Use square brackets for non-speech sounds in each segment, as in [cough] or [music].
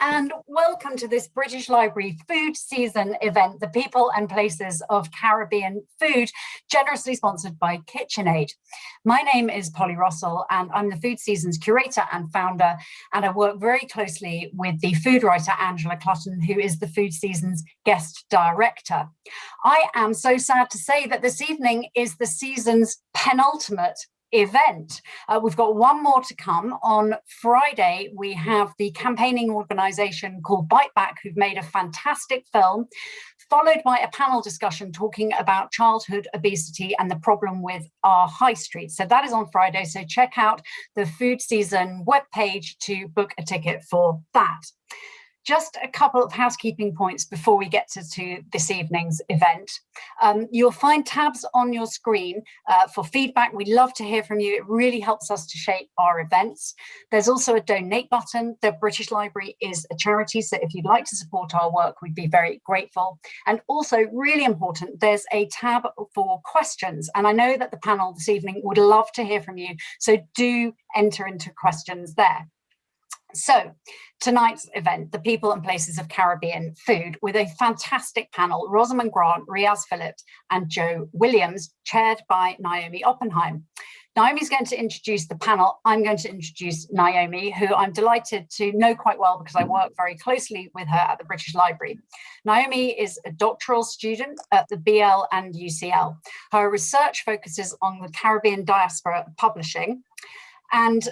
and welcome to this British Library food season event, the people and places of Caribbean food, generously sponsored by KitchenAid. My name is Polly Russell and I'm the food seasons curator and founder and I work very closely with the food writer Angela Clutton who is the food seasons guest director. I am so sad to say that this evening is the season's penultimate event. Uh, we've got one more to come. On Friday, we have the campaigning organisation called Bite Back, who've made a fantastic film, followed by a panel discussion talking about childhood obesity and the problem with our high street. So that is on Friday. So check out the food season webpage to book a ticket for that. Just a couple of housekeeping points before we get to, to this evening's event. Um, you'll find tabs on your screen uh, for feedback. We love to hear from you. It really helps us to shape our events. There's also a donate button. The British Library is a charity, so if you'd like to support our work, we'd be very grateful. And also, really important, there's a tab for questions. And I know that the panel this evening would love to hear from you, so do enter into questions there. So tonight's event, the people and places of Caribbean food with a fantastic panel, Rosamund Grant, Riaz Phillips and Joe Williams, chaired by Naomi Oppenheim. Naomi's going to introduce the panel. I'm going to introduce Naomi, who I'm delighted to know quite well because I work very closely with her at the British Library. Naomi is a doctoral student at the BL and UCL. Her research focuses on the Caribbean diaspora publishing and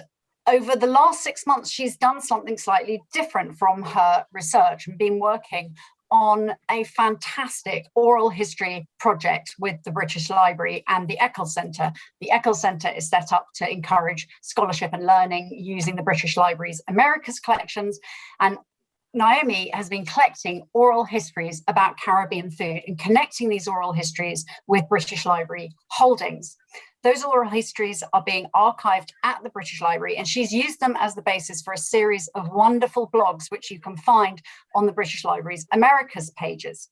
over the last six months, she's done something slightly different from her research and been working on a fantastic oral history project with the British Library and the Eccles Centre. The Eccles Centre is set up to encourage scholarship and learning using the British Library's Americas collections and Naomi has been collecting oral histories about Caribbean food and connecting these oral histories with British Library holdings. Those oral histories are being archived at the British Library and she's used them as the basis for a series of wonderful blogs which you can find on the British Library's Americas pages.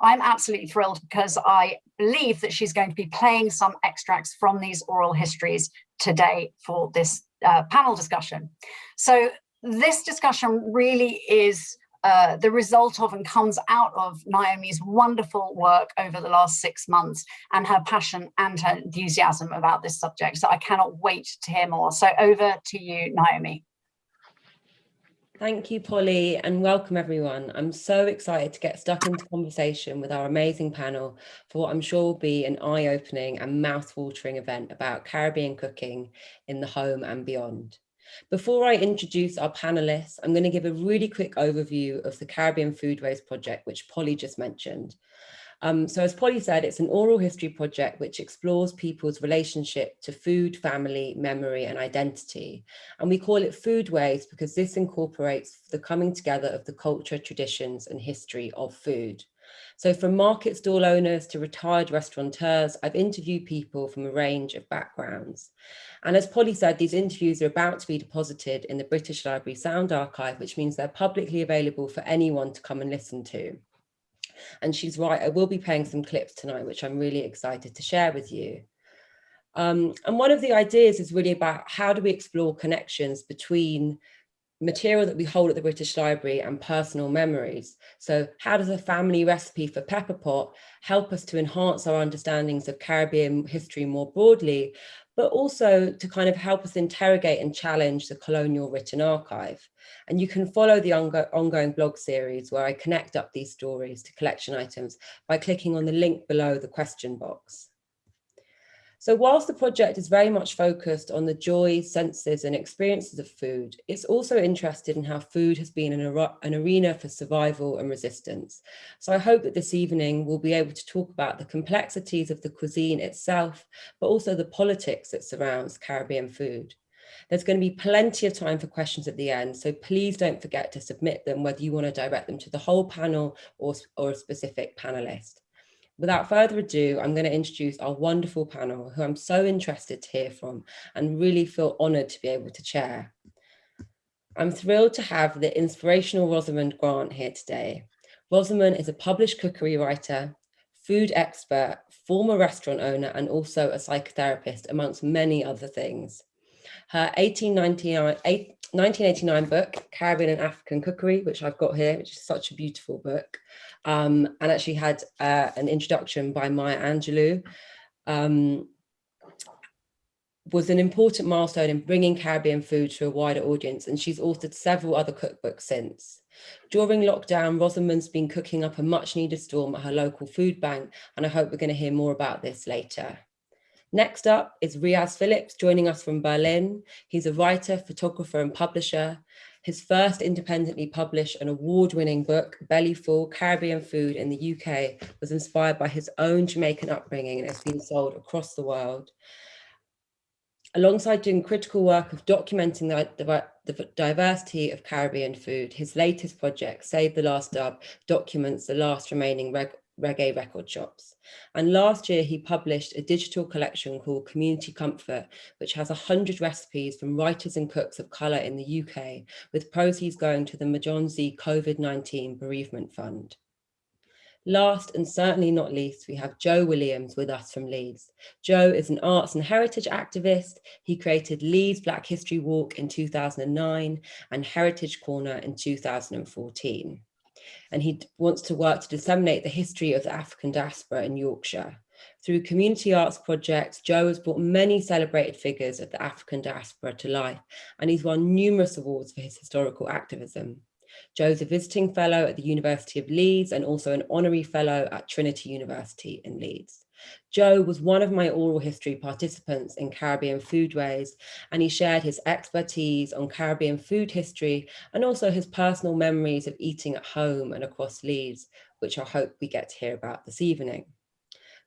I'm absolutely thrilled because I believe that she's going to be playing some extracts from these oral histories today for this uh, panel discussion. So this discussion really is uh, the result of and comes out of Naomi's wonderful work over the last six months and her passion and her enthusiasm about this subject. So I cannot wait to hear more. So over to you, Naomi. Thank you, Polly, and welcome everyone. I'm so excited to get stuck into conversation with our amazing panel for what I'm sure will be an eye-opening and mouth-watering event about Caribbean cooking in the home and beyond. Before I introduce our panelists, I'm going to give a really quick overview of the Caribbean Foodways project, which Polly just mentioned. Um, so as Polly said, it's an oral history project which explores people's relationship to food, family, memory and identity. And we call it Foodways because this incorporates the coming together of the culture, traditions and history of food. So from market stall owners to retired restaurateurs, I've interviewed people from a range of backgrounds. And as Polly said, these interviews are about to be deposited in the British Library Sound Archive, which means they're publicly available for anyone to come and listen to. And she's right, I will be playing some clips tonight, which I'm really excited to share with you. Um, and one of the ideas is really about how do we explore connections between material that we hold at the British Library and personal memories. So how does a family recipe for pepper pot help us to enhance our understandings of Caribbean history more broadly, but also to kind of help us interrogate and challenge the colonial written archive. And you can follow the ongoing blog series where I connect up these stories to collection items by clicking on the link below the question box. So whilst the project is very much focused on the joys, senses and experiences of food, it's also interested in how food has been an, an, arena for survival and resistance. So I hope that this evening we'll be able to talk about the complexities of the cuisine itself, but also the politics that surrounds Caribbean food. There's going to be plenty of time for questions at the end, so please don't forget to submit them, whether you want to direct them to the whole panel or, or a specific panelist. Without further ado, I'm going to introduce our wonderful panel who I'm so interested to hear from and really feel honoured to be able to chair. I'm thrilled to have the inspirational Rosamund Grant here today. Rosamund is a published cookery writer, food expert, former restaurant owner, and also a psychotherapist, amongst many other things. Her 1899, 1989 book, Caribbean and African Cookery, which I've got here, which is such a beautiful book, um, and actually had uh, an introduction by Maya Angelou, um, was an important milestone in bringing Caribbean food to a wider audience, and she's authored several other cookbooks since. During lockdown, Rosamund's been cooking up a much needed storm at her local food bank, and I hope we're going to hear more about this later. Next up is Riaz Phillips joining us from Berlin. He's a writer, photographer and publisher. His first independently published and award-winning book, Bellyful, Caribbean Food in the UK, was inspired by his own Jamaican upbringing and has been sold across the world. Alongside doing critical work of documenting the, the, diversity of Caribbean food, his latest project, Save the Last Dub, documents the last remaining reggae record shops. And last year he published a digital collection called Community Comfort, which has 100 recipes from writers and cooks of colour in the UK, with proceeds going to the Majonzi COVID-19 Bereavement Fund. Last and certainly not least, we have Joe Williams with us from Leeds. Joe is an arts and heritage activist. He created Leeds Black History Walk in 2009 and Heritage Corner in 2014 and he wants to work to disseminate the history of the African diaspora in Yorkshire. Through community arts projects, Joe has brought many celebrated figures of the African diaspora to life, and he's won numerous awards for his historical activism. Joe's a visiting fellow at the University of Leeds and also an honorary fellow at Trinity University in Leeds. Joe was one of my oral history participants in Caribbean Foodways, and he shared his expertise on Caribbean food history and also his personal memories of eating at home and across Leeds, which I hope we get to hear about this evening.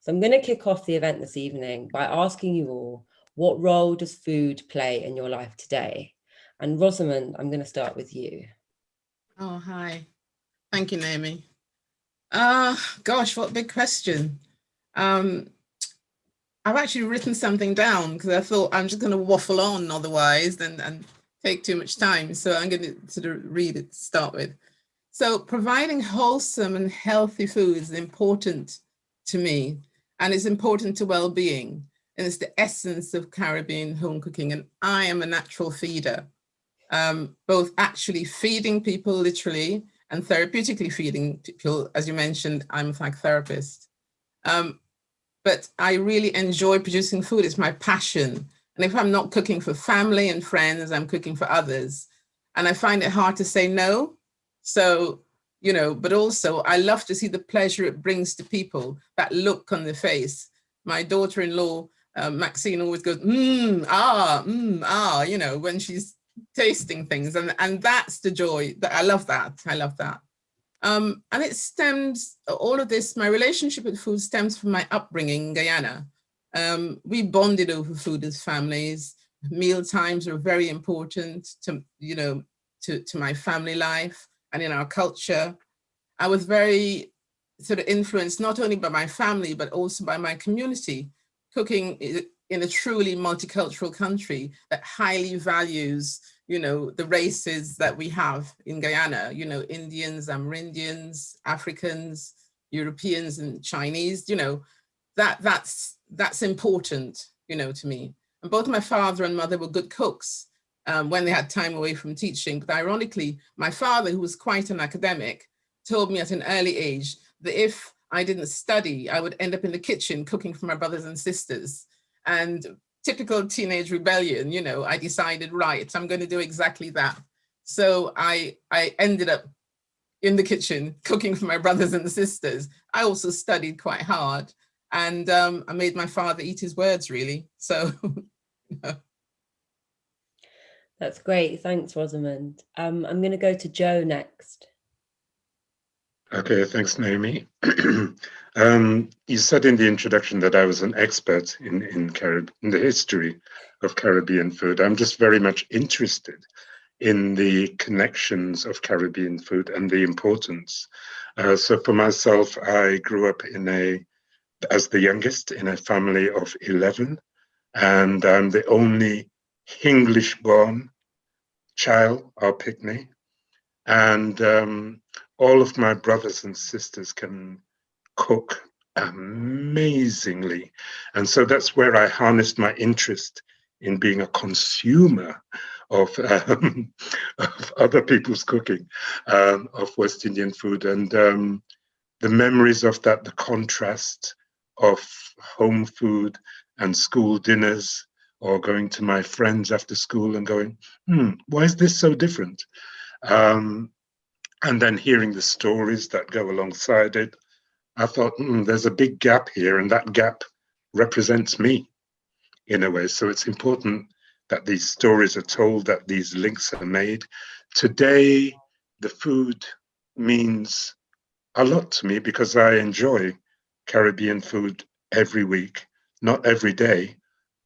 So I'm going to kick off the event this evening by asking you all, what role does food play in your life today? And Rosamund, I'm going to start with you. Oh, hi. Thank you, Naomi. Uh, gosh, what big question. Um, I've actually written something down because I thought I'm just going to waffle on otherwise and, and take too much time. So I'm going to sort of read it to start with. So providing wholesome and healthy food is important to me and it's important to well-being. And it's the essence of Caribbean home cooking. And I am a natural feeder, um, both actually feeding people literally and therapeutically feeding people. As you mentioned, I'm a fact therapist. Um, but I really enjoy producing food. It's my passion. And if I'm not cooking for family and friends, I'm cooking for others. And I find it hard to say no. So, you know, but also I love to see the pleasure it brings to people, that look on the face. My daughter-in-law, uh, Maxine always goes, mmm, ah, mmm, ah, you know, when she's tasting things. And, and that's the joy that I love that. I love that. Um, and it stems, all of this, my relationship with food stems from my upbringing in Guyana. Um, we bonded over food as families. Meal times are very important to, you know, to, to my family life and in our culture. I was very sort of influenced not only by my family, but also by my community. Cooking in a truly multicultural country that highly values you know, the races that we have in Guyana, you know, Indians, Amerindians, Africans, Europeans and Chinese, you know, that that's that's important, you know, to me. And both my father and mother were good cooks um, when they had time away from teaching. But ironically, my father, who was quite an academic, told me at an early age that if I didn't study, I would end up in the kitchen cooking for my brothers and sisters. And typical teenage rebellion, you know, I decided, right, I'm going to do exactly that. So I, I ended up in the kitchen cooking for my brothers and sisters. I also studied quite hard and um, I made my father eat his words really. So. [laughs] That's great. Thanks, Rosamund. Um, I'm going to go to Joe next. Okay, thanks, Naomi. [clears throat] um, you said in the introduction that I was an expert in in, Carib in the history of Caribbean food. I'm just very much interested in the connections of Caribbean food and the importance. Uh, so for myself, I grew up in a as the youngest in a family of 11, and I'm the only English-born child or pickney. And um, all of my brothers and sisters can cook amazingly. And so that's where I harnessed my interest in being a consumer of, [laughs] um, of other people's cooking um, of West Indian food and um, the memories of that, the contrast of home food and school dinners or going to my friends after school and going, hmm, why is this so different? Um, and then hearing the stories that go alongside it, I thought, hmm, there's a big gap here, and that gap represents me in a way. So it's important that these stories are told, that these links are made. Today, the food means a lot to me because I enjoy Caribbean food every week, not every day,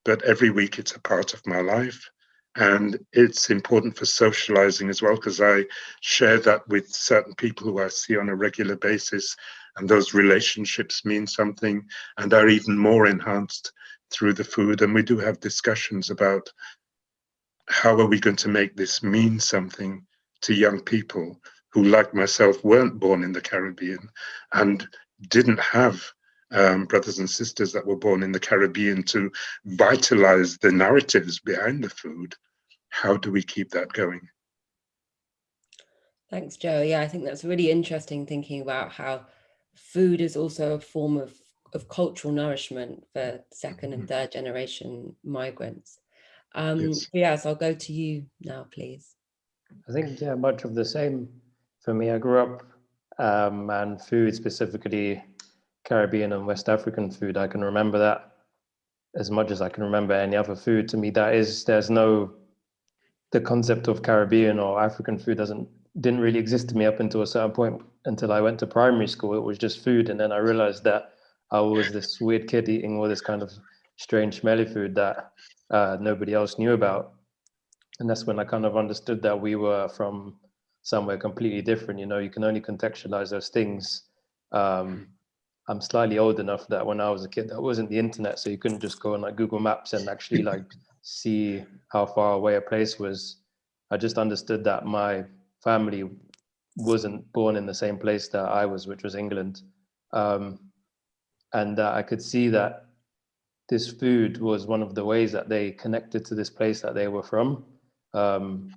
but every week it's a part of my life. And it's important for socializing as well, because I share that with certain people who I see on a regular basis. And those relationships mean something and are even more enhanced through the food. And we do have discussions about how are we going to make this mean something to young people who, like myself, weren't born in the Caribbean and didn't have um, brothers and sisters that were born in the Caribbean to vitalize the narratives behind the food. How do we keep that going? Thanks, Joe. Yeah, I think that's really interesting thinking about how food is also a form of, of cultural nourishment for second and mm-hmm. third generation migrants. Um, yes. yes, I'll go to you now, please. I think, yeah, much of the same for me. I grew up um, and food specifically Caribbean and West African food. I can remember that as much as I can remember any other food. To me, that is, there's no, the concept of Caribbean or African food doesn't, didn't really exist to me up until a certain point until I went to primary school. It was just food. And then I realized that I was this weird kid eating all this kind of strange, smelly food that uh, nobody else knew about. And that's when I kind of understood that we were from somewhere completely different. You know, you can only contextualize those things um, I'm slightly old enough that when I was a kid, that wasn't the internet, so you couldn't just go on like Google Maps and actually like see how far away a place was. I just understood that my family wasn't born in the same place that I was, which was England, um, and uh, I could see that this food was one of the ways that they connected to this place that they were from. Um,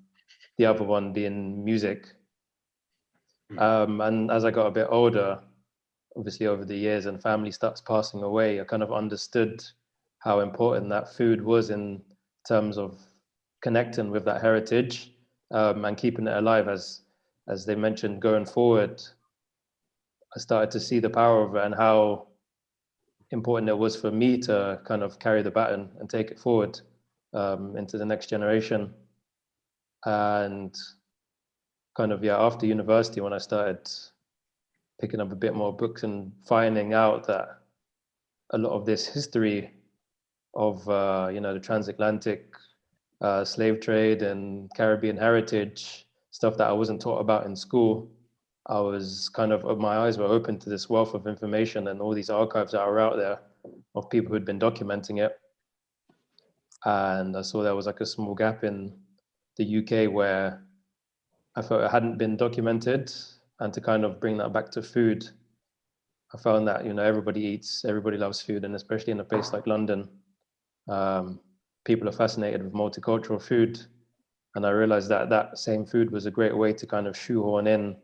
the other one being music. Um, and as I got a bit older, obviously over the years and family starts passing away, I kind of understood how important that food was in terms of connecting with that heritage um, and keeping it alive. As as they mentioned going forward i started to see the power of it and how important it was for me to kind of carry the baton and take it forward um, into the next generation. And kind of yeah after university when i started picking up a bit more books and finding out that a lot of this history of uh, you know the transatlantic uh, slave trade and Caribbean heritage stuff that I wasn't taught about in school. I was kind of my eyes were open to this wealth of information and all these archives that are out there of people who'd been documenting it. And I saw there was like a small gap in the UK where I felt it hadn't been documented and to kind of bring that back to food i found that you know everybody eats everybody loves food and especially in a place like london um, people are fascinated with multicultural food and i realized that that same food was a great way to kind of shoehorn in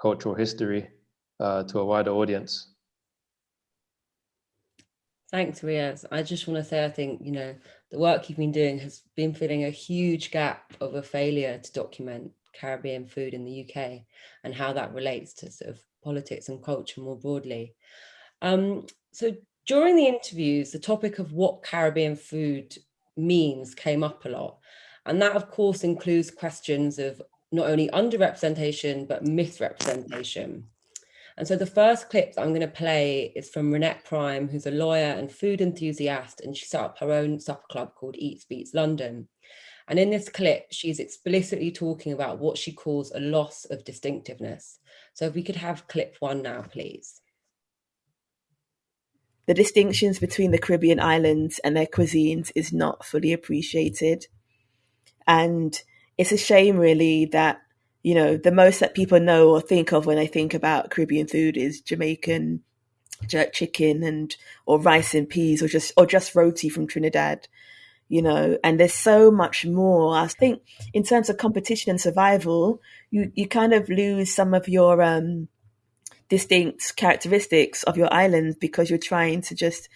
cultural history uh, to a wider audience Thanks, Riaz. I just want to say, I think, you know, the work you've been doing has been filling a huge gap of a failure to document Caribbean food in the UK and how that relates to sort of politics and culture more broadly. Um, so during the interviews, the topic of what Caribbean food means came up a lot. And that of course includes questions of not only underrepresentation, but misrepresentation. And so the first clip I'm going to play is from Renette Prime, who's a lawyer and food enthusiast, and she set up her own supper club called Eats Beats London. And in this clip, she's explicitly talking about what she calls a loss of distinctiveness. So if we could have clip one now, please. The distinctions between the Caribbean islands and their cuisines is not fully appreciated. And it's a shame, really, that, you know, the most that people know or think of when they think about Caribbean food is Jamaican jerk chicken and or rice and peas or just or just roti from Trinidad you know, and there's so much more. I think in terms of competition and survival, you, you kind of lose some of your um, distinct characteristics of your island because you're trying to just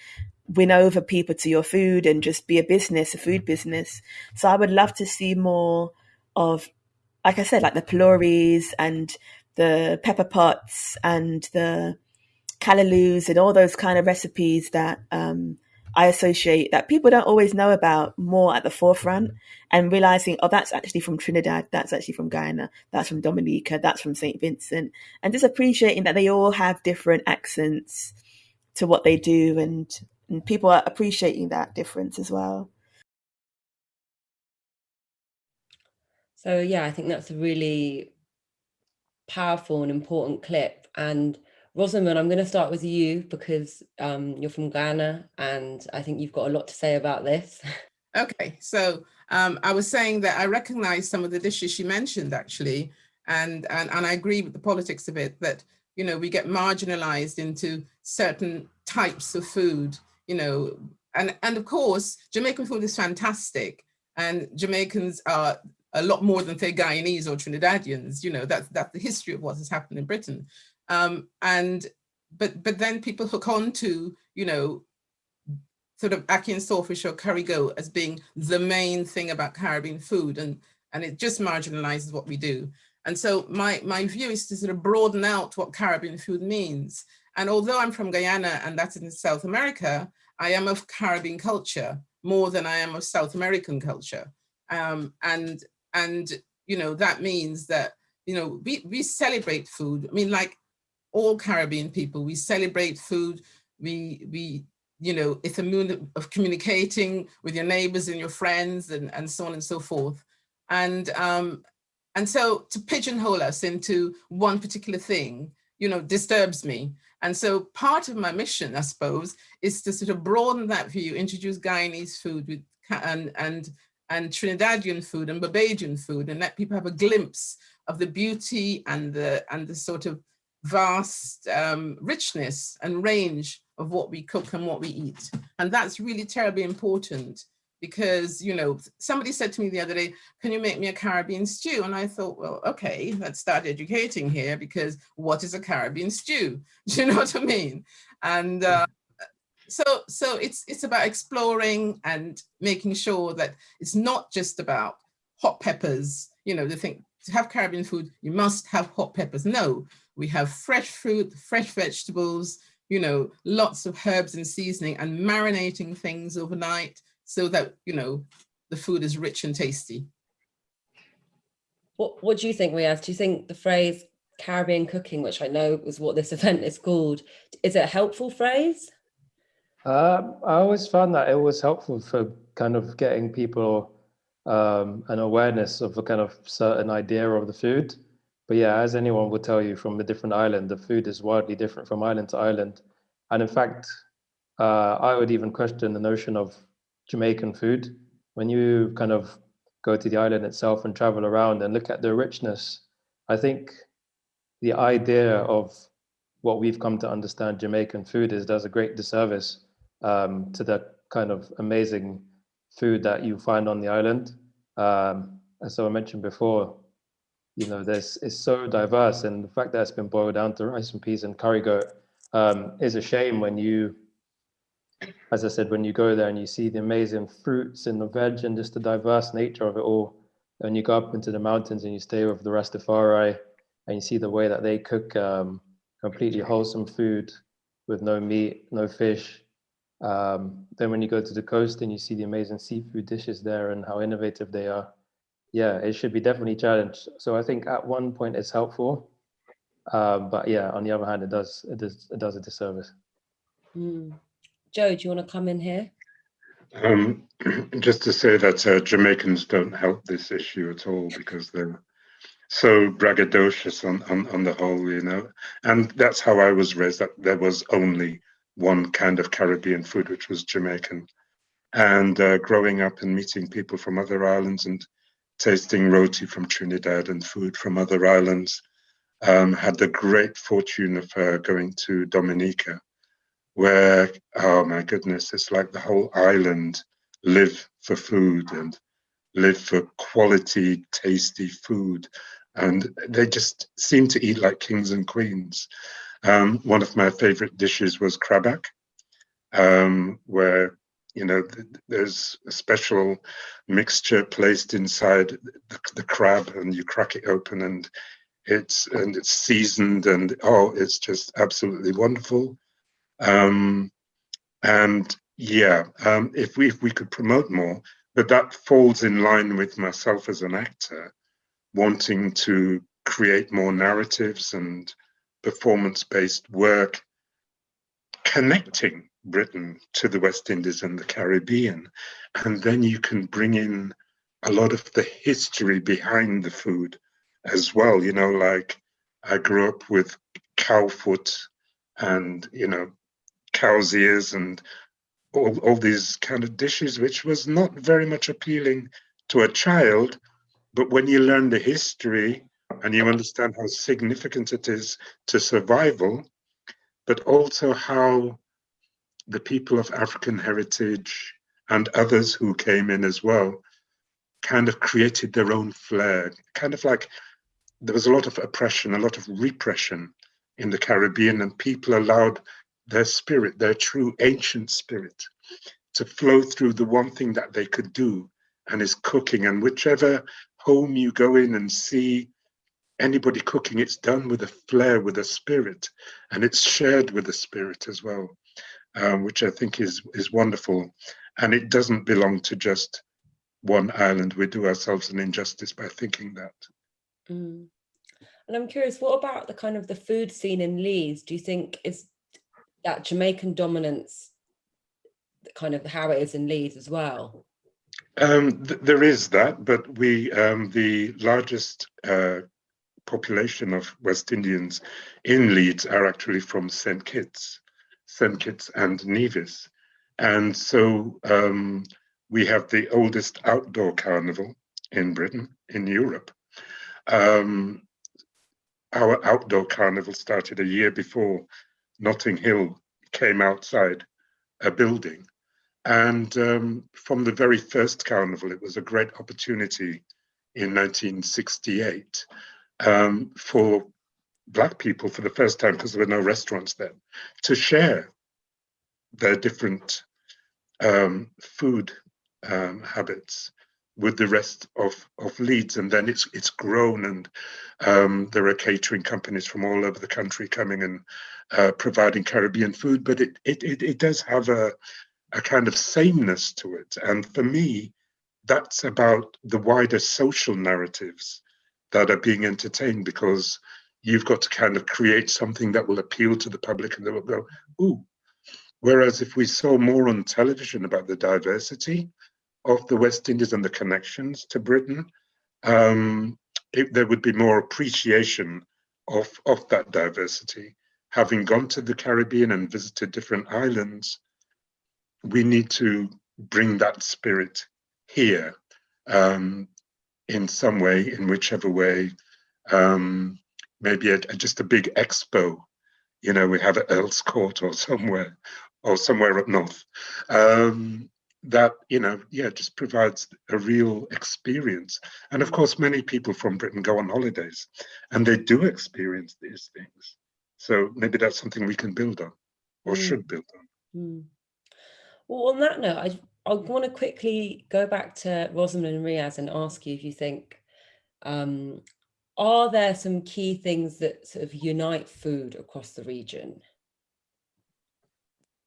win over people to your food and just be a business, a food business. So I would love to see more of, like I said, like the pholouries and the pepper pots and the callaloo and all those kind of recipes that um, I associate that people don't always know about more at the forefront mm-hmm. and realizing, oh, that's actually from Trinidad, that's actually from Guyana, that's from Dominica, that's from St. Vincent, and just appreciating that they all have different accents to what they do and, and people are appreciating that difference as well. So yeah, I think that's a really powerful and important clip. And Rosamund, I'm going to start with you because um, you're from Guyana and I think you've got a lot to say about this. [laughs] Okay, so um, I was saying that I recognize some of the dishes she mentioned actually, and, and, and I agree with the politics of it, that, you know, we get marginalized into certain types of food, you know, and, and of course, Jamaican food is fantastic and Jamaicans are a lot more than say Guyanese or Trinidadians, you know, that's, that's the history of what has happened in Britain. Um, and but but then people hook on to, you know, sort of ackee and saltfish or curry goat as being the main thing about Caribbean food and and it just marginalizes what we do. And so my, my view is to sort of broaden out what Caribbean food means. And although I'm from Guyana and that's in South America, I am of Caribbean culture more than I am of South American culture. Um, and, and, you know, that means that, you know, we, we celebrate food. I mean, like all Caribbean people. We celebrate food. We, we you know, it's a moon of communicating with your neighbors and your friends and, and so on and so forth. And, um, and so to pigeonhole us into one particular thing, you know, disturbs me. And so part of my mission, I suppose, is to sort of broaden that view, introduce Guyanese food with, and, and, and Trinidadian food and Barbadian food, and let people have a glimpse of the beauty and the, and the sort of vast um, richness and range of what we cook and what we eat. And that's really terribly important because, you know, somebody said to me the other day, can you make me a Caribbean stew? And I thought, well, okay, let's start educating here because what is a Caribbean stew? [laughs] Do you know what I mean? And uh, so, so it's, it's about exploring and making sure that it's not just about hot peppers, you know, they think to have Caribbean food, you must have hot peppers. No, we have fresh fruit, fresh vegetables, you know, lots of herbs and seasoning and marinating things overnight so that, you know, the food is rich and tasty. What, what do you think, Riaz? Do you think the phrase Caribbean cooking, which I know is what this [laughs] event is called, is it a helpful phrase? Uh, I always found that it was helpful for kind of getting people um, an awareness of a kind of certain idea of the food. But yeah, as anyone will tell you from a different island, the food is wildly different from island to island. And in fact, uh, I would even question the notion of Jamaican food. When you kind of go to the island itself and travel around and look at the richness, I think the idea of what we've come to understand Jamaican food is does a great disservice um, to the kind of amazing food that you find on the island. Um, as I mentioned before, you know, there's it's so diverse, and the fact that it's been boiled down to rice and peas and curry goat um, is a shame when you, as I said, when you go there and you see the amazing fruits and the veg and just the diverse nature of it all, and you go up into the mountains and you stay with the Rastafari, and you see the way that they cook um, completely wholesome food with no meat, no fish. Um, then when you go to the coast and you see the amazing seafood dishes there and how innovative they are, yeah, it should be definitely challenged. So I think at one point it's helpful, uh, but yeah, on the other hand, it does it does it does a disservice. Mm. Joe, do you want to come in here? Um, [clears throat] just to say that uh, Jamaicans don't help this issue at all because they're so braggadocious on, on, on the whole, you know. And that's how I was raised, that there was only one kind of Caribbean food, which was Jamaican. And uh, growing up and meeting people from other islands and tasting roti from Trinidad and food from other islands. Um, had the great fortune of uh, going to Dominica, where, oh my goodness, it's like the whole island live for food and live for quality, tasty food. And they just seem to eat like kings and queens. Um, one of my favorite dishes was crab back, um, where you know th there's a special mixture placed inside the, the, crab, and you crack it open, and it's and it's seasoned, and oh, it's just absolutely wonderful. Um, and yeah, um, if we if we could promote more, but that falls in line with myself as an actor, wanting to create more narratives and performance-based work, connecting Britain to the West Indies and the Caribbean, and then you can bring in a lot of the history behind the food as well. You know, like I grew up with cow foot and you know cow's ears and all, all these kind of dishes, which was not very much appealing to a child. But when you learn the history and you understand how significant it is to survival, but also how the people of African heritage and others who came in as well kind of created their own flair, kind of like there was a lot of oppression, a lot of repression in the Caribbean, and people allowed their spirit, their true ancient spirit, to flow through the one thing that they could do, and is cooking. And whichever home you go in and see anybody cooking, it's done with a flair, with a spirit, and it's shared with the spirit as well, um, which I think is is wonderful. And it doesn't belong to just one island. We do ourselves an injustice by thinking that. Mm. And I'm curious, what about the kind of the food scene in Leeds? Do you think is that Jamaican dominance kind of how it is in Leeds as well? Um, th there is that, but we um, the largest uh, population of West Indians in Leeds are actually from St Kitts, Kitts and Nevis, and so um, we have the oldest outdoor carnival in Britain, in Europe. Um, our outdoor carnival started a year before Notting Hill came outside a building. And um, from the very first carnival, it was a great opportunity in 1968 um, for Black people for the first time, because there were no restaurants then, to share their different um, food um, habits with the rest of, of Leeds. And then it's it's grown and um, there are catering companies from all over the country coming and uh, providing Caribbean food, but it, it, it, it does have a, a kind of sameness to it. And for me, that's about the wider social narratives that are being entertained because you've got to kind of create something that will appeal to the public and they will go, ooh. Whereas if we saw more on television about the diversity, of the West Indies and the connections to Britain, um, it, there would be more appreciation of, of that diversity. Having gone to the Caribbean and visited different islands, we need to bring that spirit here um, in some way, in whichever way, um, maybe a, a, just a big expo, you know, we have at Earl's Court or somewhere, or somewhere up north. Um, that you know yeah just provides a real experience and of course many people from britain go on holidays and they do experience these things so maybe that's something we can build on or mm. should build on mm. well on that note i i want to quickly go back to rosamund and riaz and ask you if you think um, are there some key things that sort of unite food across the region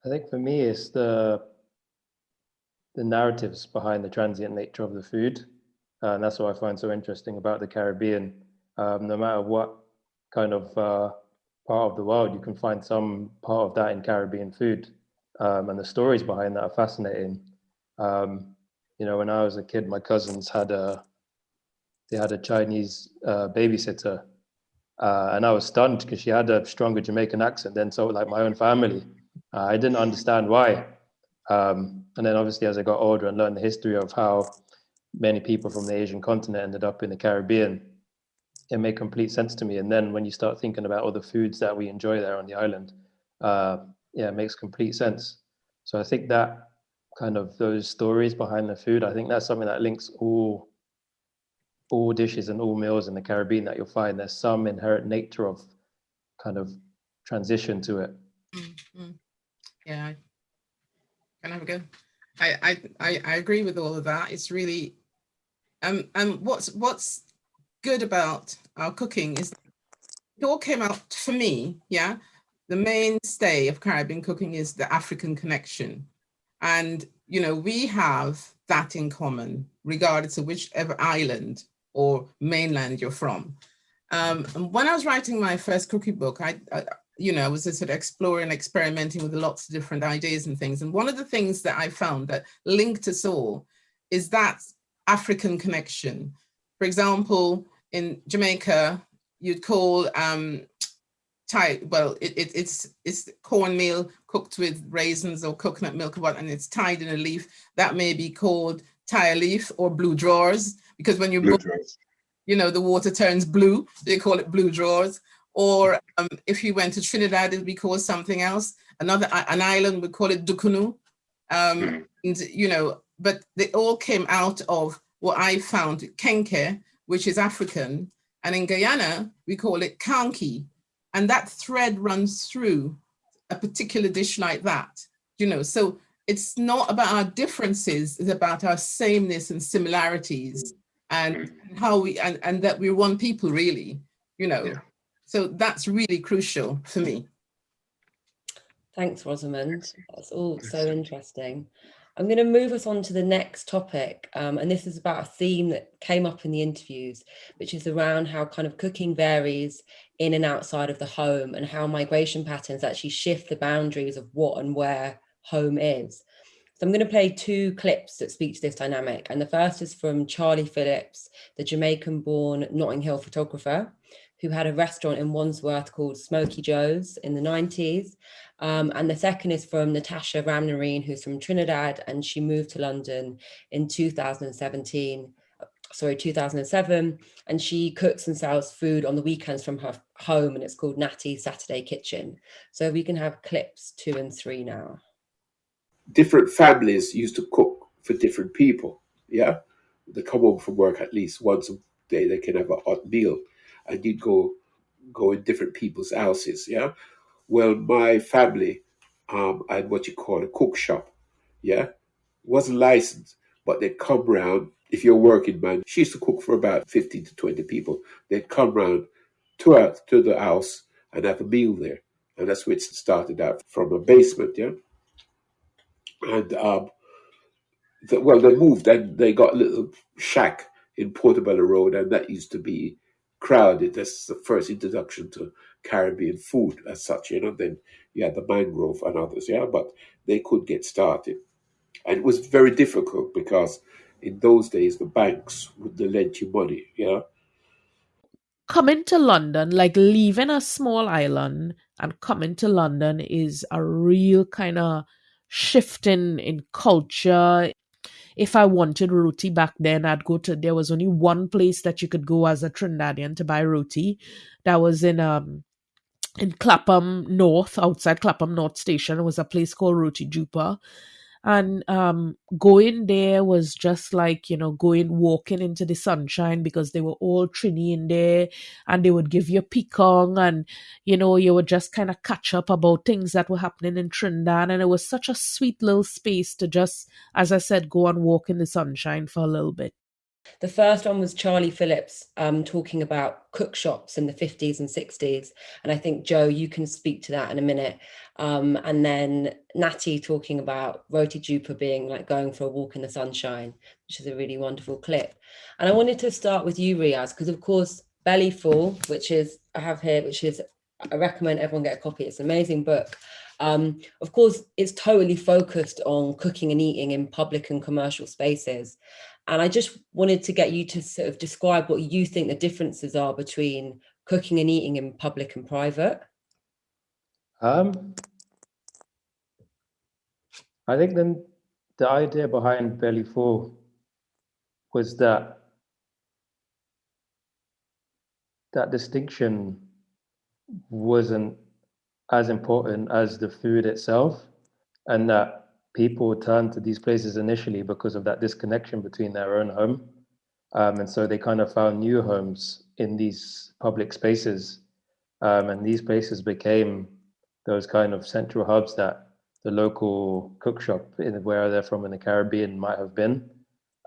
i think for me it's the the narratives behind the transient nature of the food. Uh, and that's what I find so interesting about the Caribbean. Um, no matter what kind of uh, part of the world, you can find some part of that in Caribbean food. Um, and the stories behind that are fascinating. Um, you know, when I was a kid, my cousins had a, they had a Chinese uh, babysitter. Uh, and I was stunned because she had a stronger Jamaican accent than so like my own family. Uh, I didn't understand why. Um, and then obviously as I got older and learned the history of how many people from the Asian continent ended up in the Caribbean, it made complete sense to me. And then when you start thinking about all the foods that we enjoy there on the island, uh, yeah, it makes complete sense. So I think that kind of those stories behind the food. I think that's something that links all all dishes and all meals in the Caribbean that you'll find there's some inherent nature of kind of transition to it. Mm, mm. Yeah, can I have a go? I, I I agree with all of that. It's really um and what's what's good about our cooking is it all came out for me, yeah. The mainstay of Caribbean cooking is the African connection. And you know, we have that in common, regardless of whichever island or mainland you're from. Um, when I was writing my first cookie book, I, I you know, I was sort of exploring, experimenting with lots of different ideas and things. And one of the things that I found that linked us all is that African connection. For example, in Jamaica, you'd call um, tied, well, it, it, it's it's cornmeal cooked with raisins or coconut milk, and it's tied in a leaf. That may be called tire leaf or blue drawers, because when you you know, the water turns blue, they call it blue drawers. Or um, if you went to Trinidad, it'd be called something else. Another an island would call it Dukunu. Um, mm. and, you know, but they all came out of what I found kenke, which is African, and in Guyana we call it kanki, and that thread runs through a particular dish like that. You know, so it's not about our differences; it's about our sameness and similarities, and how we and and that we're one people, really. You know. Yeah. So that's really crucial for me. Thanks, Rosamund. That's all so interesting. I'm going to move us on to the next topic. Um, and this is about a theme that came up in the interviews, which is around how kind of cooking varies in and outside of the home and how migration patterns actually shift the boundaries of what and where home is. So I'm going to play two clips that speak to this dynamic. And the first is from Charlie Phillips, the Jamaican born Notting Hill photographer, who had a restaurant in Wandsworth called Smoky Joe's in the 90s. Um, and the second is from Natasha Ramnarine, who's from Trinidad, and she moved to London in 2017, sorry, 2007. And she cooks and sells food on the weekends from her home, and it's called Natty Saturday Kitchen. So we can have clips two and three now. Different families used to cook for different people. Yeah. They come home from work at least once a day, they can have a hot meal I did go go in different people's houses. Yeah. Well, my family um, had what you call a cook shop. Yeah. Wasn't licensed, but they'd come round. If you're working man, she used to cook for about 15 to 20 people. They'd come round to, our, to the house and have a meal there. And that's where it started out from a basement. Yeah. And um, the, well, they moved and they got a little shack in Portobello Road, and that used to be crowded. That's the first introduction to Caribbean food as such, you know. Then you had the mangrove and others, yeah, but they could get started. And it was very difficult because in those days the banks would lend you money, you know. Coming to London, like leaving a small island and coming to London is a real kind of shifting in culture if I wanted roti back then, I'd go to, there was only one place that you could go as a Trinidadian to buy roti. That was in, um, in Clapham North, outside Clapham North Station. It was a place called Roti Joupa and um, going there was just like you know going walking into the sunshine because they were all trini in there and they would give you picong and you know you would just kind of catch up about things that were happening in trinidad. And it was such a sweet little space to just as i said go and walk in the sunshine for a little bit the first one was Charlie Phillips um, talking about cook shops in the 50s and 60s. And I think, Joe, you can speak to that in a minute. Um, and then Natty talking about Roti Joupa being like going for a walk in the sunshine, which is a really wonderful clip. And I wanted to start with you, Riaz, because of course, Belly Full, which is, I have here, which is, I recommend everyone get a copy. It's an amazing book. Um, of course, it's totally focused on cooking and eating in public and commercial spaces. And I just wanted to get you to sort of describe what you think the differences are between cooking and eating in public and private. Um, I think then the idea behind Belly Full was that that distinction wasn't as important as the food itself, and that people turn to these places initially because of that disconnection between their own home. Um, and so they kind of found new homes in these public spaces. Um, and these places became those kind of central hubs that the local cook shop in where they're from in the Caribbean might have been.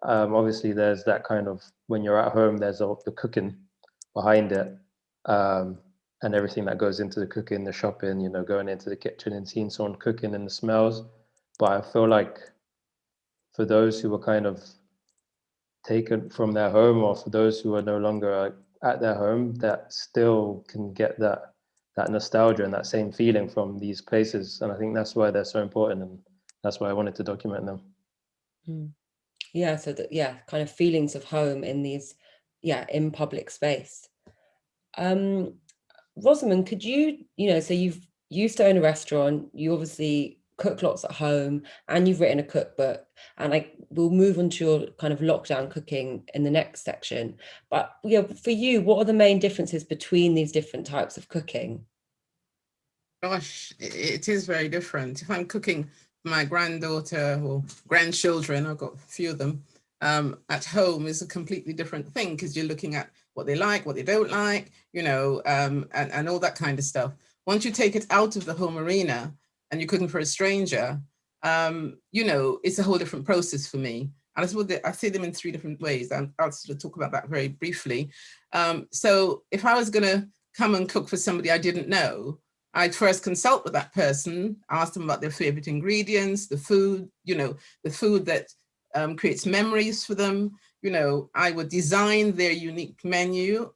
Um, obviously, there's that kind of when you're at home, there's all the cooking behind it, um, and everything that goes into the cooking, the shopping, you know, going into the kitchen and seeing someone cooking and the smells. But I feel like for those who were kind of taken from their home, or for those who are no longer at their home, that still can get that that nostalgia and that same feeling from these places. And I think that's why they're so important, and that's why I wanted to document them. Mm. Yeah, so that yeah, kind of feelings of home in these, yeah, in public space. Um, Rosamund, could you, you know, so you've used to own a restaurant, you obviously cook lots at home and you've written a cookbook and I will move on to your kind of lockdown cooking in the next section. But yeah, for you, what are the main differences between these different types of cooking? Gosh, it is very different. If I'm cooking my granddaughter or grandchildren, I've got a few of them, um, at home is a completely different thing because you're looking at what they like, what they don't like, you know, um, and, and all that kind of stuff. Once you take it out of the home arena, and you're cooking for a stranger, um, you know, it's a whole different process for me. And I, suppose I see them in three different ways. And I'll sort of talk about that very briefly. Um, so if I was going to come and cook for somebody I didn't know, I'd first consult with that person, ask them about their favorite ingredients, the food, you know, the food that um, creates memories for them. You know, I would design their unique menu,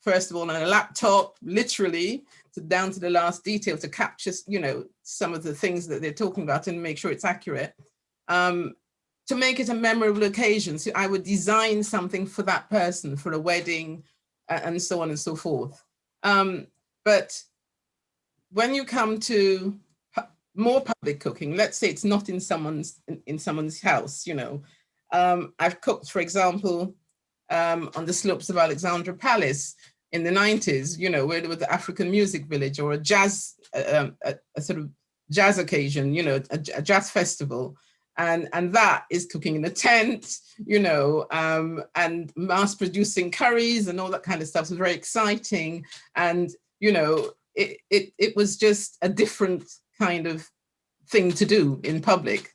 first of all, on a laptop, literally, to down to the last detail to capture, you know, some of the things that they're talking about and make sure it's accurate. Um, to make it a memorable occasion, so I would design something for that person, for a wedding, uh, and so on and so forth. Um, but when you come to more public cooking, let's say it's not in someone's in, in someone's house, you know, um, I've cooked, for example, um, on the slopes of Alexandra Palace, in the 90s, you know, where there was the African Music Village or a jazz, um, a, a, sort of jazz occasion, you know, a, a, jazz festival. And, and that is cooking in a tent, you know, um, and mass producing curries and all that kind of stuff. Was very exciting. And, you know, it, it, it was just a different kind of thing to do in public.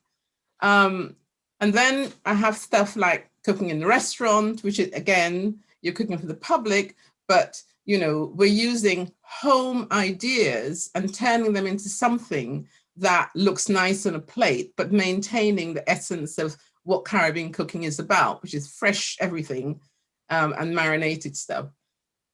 Um, and then I have stuff like cooking in the restaurant, which is, again, you're cooking for the public, but you know, we're using home ideas and turning them into something that looks nice on a plate, but maintaining the essence of what Caribbean cooking is about, which is fresh everything um, and marinated stuff.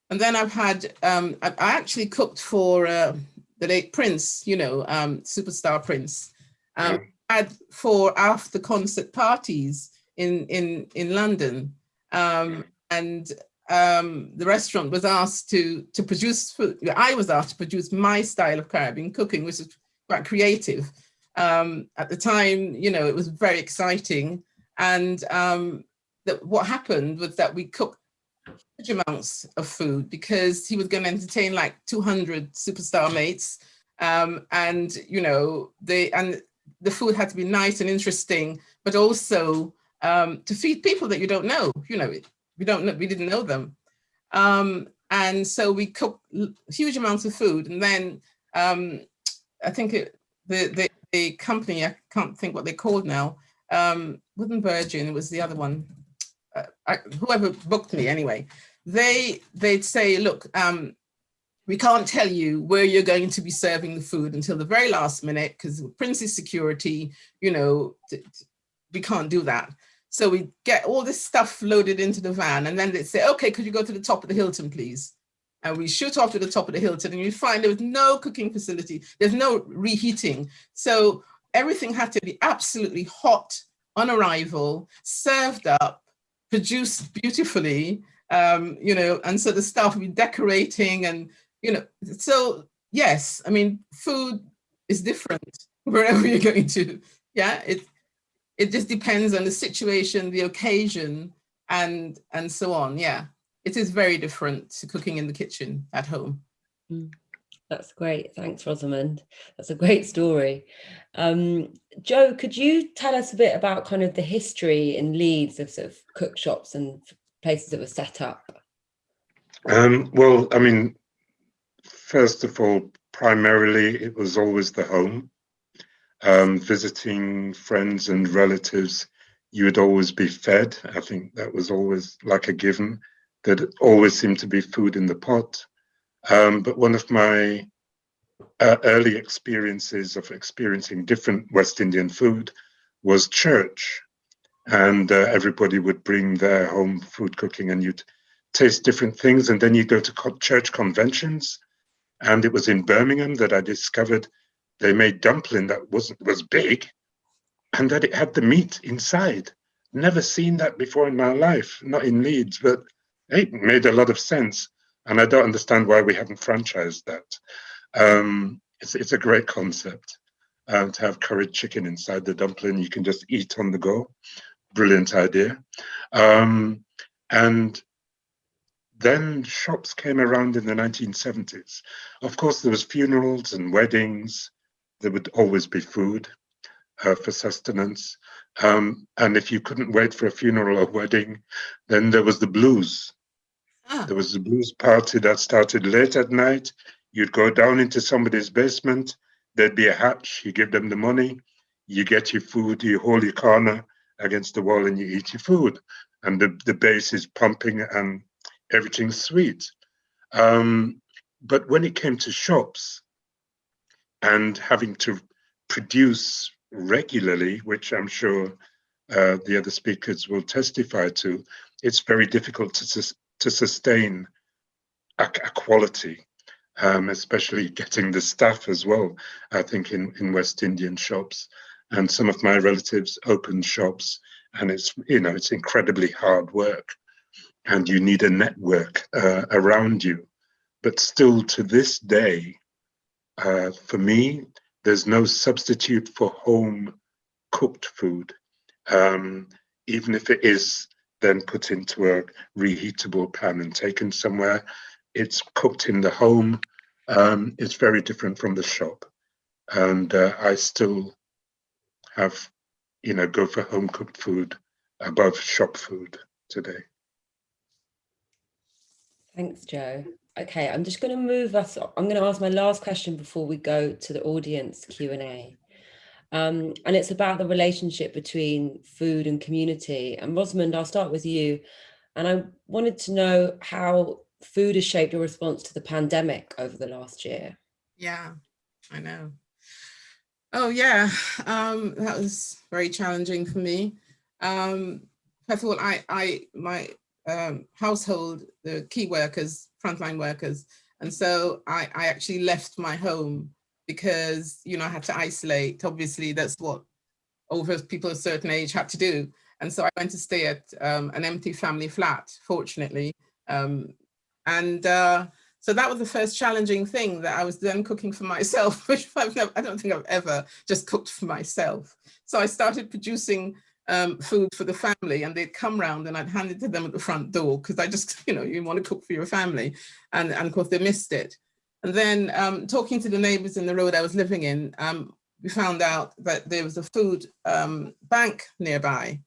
And then I've had, um, I, actually cooked for uh, the late Prince, you know, um, superstar Prince. Um, had for after concert parties in in in London, um, and um, the restaurant was asked to, to produce food. I was asked to produce my style of Caribbean cooking, which is quite creative. Um, at the time, you know, it was very exciting. And um, that what happened was that we cooked huge amounts of food because he was going to entertain like 200 superstar mates. Um, and, you know, they, and the food had to be nice and interesting, but also um, to feed people that you don't know, you know, we don't know, we didn't know them. Um, and so we cooked huge amounts of food. And then um, I think it, the, the, the, company, I can't think what they're called now, um, Wooden Virgin, it was the other one, uh, I, whoever booked me anyway, they, they'd say, look, um, we can't tell you where you're going to be serving the food until the very last minute because Prince's security, you know, we can't do that. So we get all this stuff loaded into the van and then they say, okay, could you go to the top of the Hilton, please? And we shoot off to the top of the Hilton and you find there was no cooking facility. There's no reheating. So everything had to be absolutely hot on arrival, served up, produced beautifully, um, you know, and so the staff would be decorating and, you know, so yes, I mean, food is different [laughs] wherever you're going to, yeah, it, it just depends on the situation, the occasion, and and so on. Yeah, it is very different to cooking in the kitchen at home. Mm. That's great. Thanks, Rosamund. That's a great story. Um, Joe, could you tell us a bit about kind of the history in Leeds of sort of cook shops and places that were set up? Um, well, I mean, first of all, primarily it was always the home. Um, visiting friends and relatives, you would always be fed. I think that was always like a given. There always seemed to be food in the pot. Um, but one of my uh, early experiences of experiencing different West Indian food was church. And uh, everybody would bring their home food cooking and you'd taste different things. And then you go to co church conventions. And it was in Birmingham that I discovered they made dumpling that wasn't was big and that it had the meat inside. Never seen that before in my life, not in Leeds, but it made a lot of sense. And I don't understand why we haven't franchised that. Um, it's, it's a great concept um, to have curried chicken inside the dumpling. You can just eat on the go. Brilliant idea. Um, and then shops came around in the 1970s. Of course, there was funerals and weddings. There would always be food uh, for sustenance. Um, and if you couldn't wait for a funeral or wedding, then there was the blues. Ah. There was the blues party that started late at night. You'd go down into somebody's basement, there'd be a hatch, you give them the money, you get your food, you hold your corner against the wall and you eat your food. And the, the bass is pumping and everything's sweet. Um, but when it came to shops and having to produce regularly, which I'm sure uh, the other speakers will testify to, it's very difficult to, to sustain a, a quality, um, especially getting the staff as well, I think in, in West Indian shops. And some of my relatives opened shops and it's, you know, it's incredibly hard work and you need a network uh, around you. But still to this day, uh, for me, there's no substitute for home cooked food, um, even if it is then put into a reheatable pan and taken somewhere. It's cooked in the home. Um, it's very different from the shop. And uh, I still have, you know, go for home cooked food above shop food today. Thanks, Joe. Okay, I'm just going to move us. I'm going to ask my last question before we go to the audience Q&A. Um, and it's about the relationship between food and community. And Rosamund, I'll start with you. And I wanted to know how food has shaped your response to the pandemic over the last year. Yeah, I know. Oh yeah, um, that was very challenging for me. Um, first of all, I, I, my um, household, the key workers, frontline workers. And so I, I actually left my home because, you know, I had to isolate. Obviously, that's what over people a certain age had to do. And so I went to stay at um, an empty family flat, fortunately. Um, and uh, so that was the first challenging thing that I was then cooking for myself, [laughs] which I've never, I don't think I've ever just cooked for myself. So I started producing um, food for the family and they'd come round and I'd hand it to them at the front door because I just, [laughs] you know, you want to cook for your family. And, and of course they missed it. And then um, talking to the neighbors in the road I was living in, um, we found out that there was a food um, bank nearby.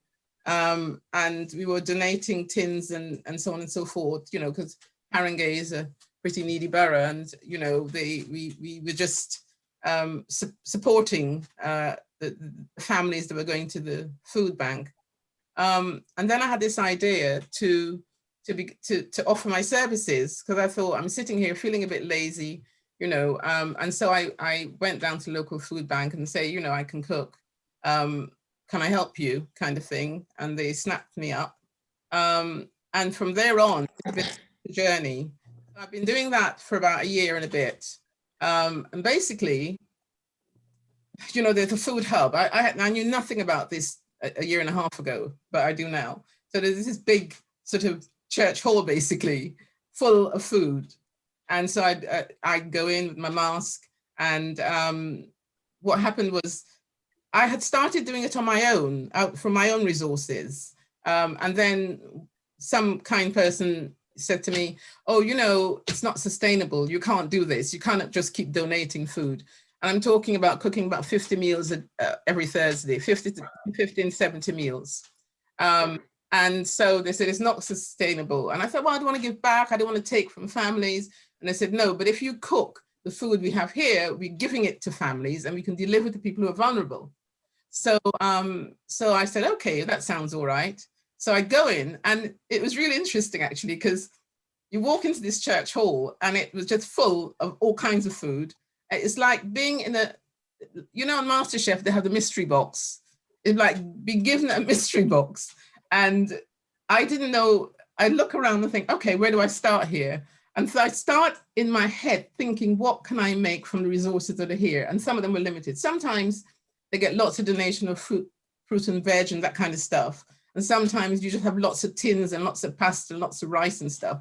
Um, and we were donating tins and, and so on and so forth, you know, because Haringey is a pretty needy borough and, you know, they we, we were just um, su supporting uh, the, families that were going to the food bank. Um, and then I had this idea to to be to to offer my services because I thought I'm sitting here feeling a bit lazy, you know. Um, and so I I went down to local food bank and say, you know, I can cook. Um, can I help you, kind of thing. And they snapped me up. Um, and from there on, the journey. I've been doing that for about a year and a bit. Um, and basically, [laughs] you know, there's a food hub. I, I, I knew nothing about this a, a, year and a half ago, but I do now. So there's this big sort of church hall, basically, full of food. And so I'd, uh, I'd go in with my mask. And um, what happened was I had started doing it on my own, out from my own resources. Um, and then some kind person said to me, oh, you know, it's not sustainable. You can't do this. You can't just keep donating food. And I'm talking about cooking about 50 meals uh, every Thursday, 50 to 50 and 70 meals. Um, and so they said, it's not sustainable. And I said, well, I don't want to give back. I don't want to take from families. And they said, no, but if you cook the food we have here, we're giving it to families and we can deliver to people who are vulnerable. So, um, so I said, okay, that sounds all right. So I go in and it was really interesting actually, because you walk into this church hall and it was just full of all kinds of food. It's like being in a, you know, on MasterChef, they have the mystery box. It's like be given a [laughs] mystery box. And I didn't know, I look around and think, okay, where do I start here? And so I start in my head thinking, what can I make from the resources that are here? And some of them were limited. Sometimes they get lots of donation of fruit, fruit and veg and that kind of stuff. And sometimes you just have lots of tins and lots of pasta and lots of rice and stuff.